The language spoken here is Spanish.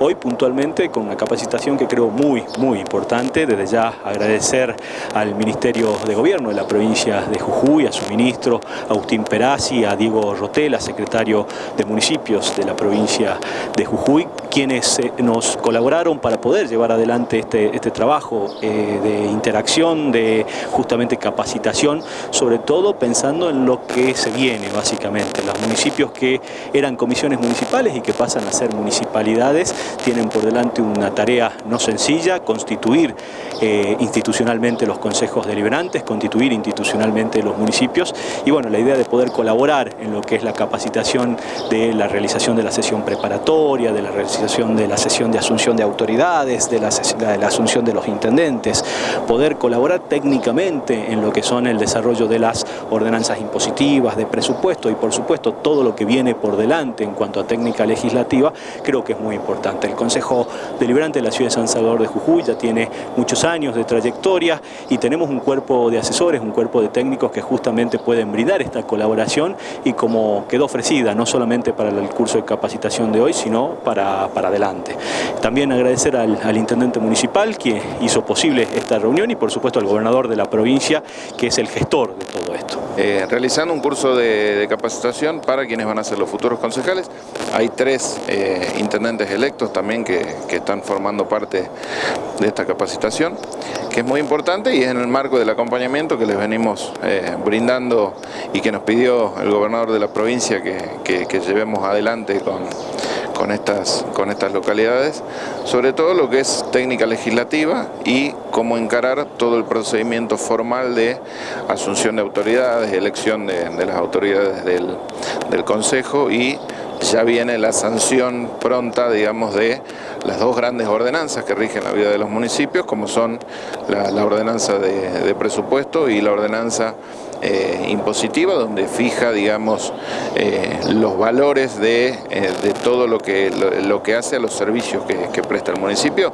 hoy puntualmente con una capacitación que creo muy, muy importante. Desde ya agradecer al Ministerio de Gobierno de la provincia de Jujuy, a su ministro Agustín Perazzi, a Diego Rotela, secretario de Municipios de la provincia de Jujuy, quienes eh, nos colaboraron para poder llevar adelante este, este trabajo eh, de interacción, de justamente capacitación, sobre todo pensando en lo que se viene básicamente. Los municipios que eran comisiones municipales y que pasan a ser municipalidades tienen por delante una tarea no sencilla, constituir eh, institucionalmente los consejos deliberantes, constituir institucionalmente los municipios y bueno, la idea de poder colaborar en lo que es la capacitación de la realización de la sesión preparatoria, de la realización de la sesión de asunción de autoridades, de la, de la asunción de los intendentes, poder colaborar técnicamente en lo que son el desarrollo de las ordenanzas impositivas, de presupuesto y por supuesto todo lo que viene por delante en cuanto a técnica legislativa, creo que es muy importante. El Consejo Deliberante de la Ciudad de San Salvador de Jujuy ya tiene muchos años de trayectoria y tenemos un cuerpo de asesores, un cuerpo de técnicos que justamente pueden brindar esta colaboración y como quedó ofrecida, no solamente para el curso de capacitación de hoy, sino para, para adelante. También agradecer al, Intendente Municipal que hizo posible esta reunión y por supuesto al gobernador de la provincia que es el gestor de todo esto. Eh, realizando un curso de, de, capacitación para quienes van a ser los futuros concejales. Hay tres eh, intendentes electos también que, están formando parte de esta capacitación, que es muy importante y es en el marco del acompañamiento que les venimos eh, brindando y que nos pidió el gobernador de la provincia que, que, que llevemos adelante con, con estas, con estas localidades, sobre todo lo que es técnica legislativa y cómo encarar todo el procedimiento formal de asunción de autoridades, elección de, de las autoridades del, del Consejo y ya viene la sanción pronta, digamos, de las dos grandes ordenanzas que rigen la vida de los municipios, como son la, ordenanza de, presupuesto y la ordenanza eh, impositiva, donde fija, digamos, eh, los valores de, eh, todo lo que, hace a los servicios que, presta el municipio,